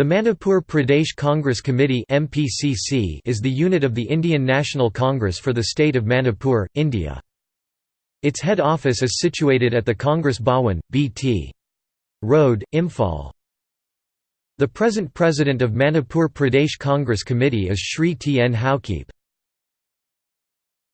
The Manipur Pradesh Congress Committee is the unit of the Indian National Congress for the state of Manipur, India. Its head office is situated at the Congress Bhawan, Bt. Road, Imphal. The present president of Manipur Pradesh Congress Committee is Shri T. N. Haokip.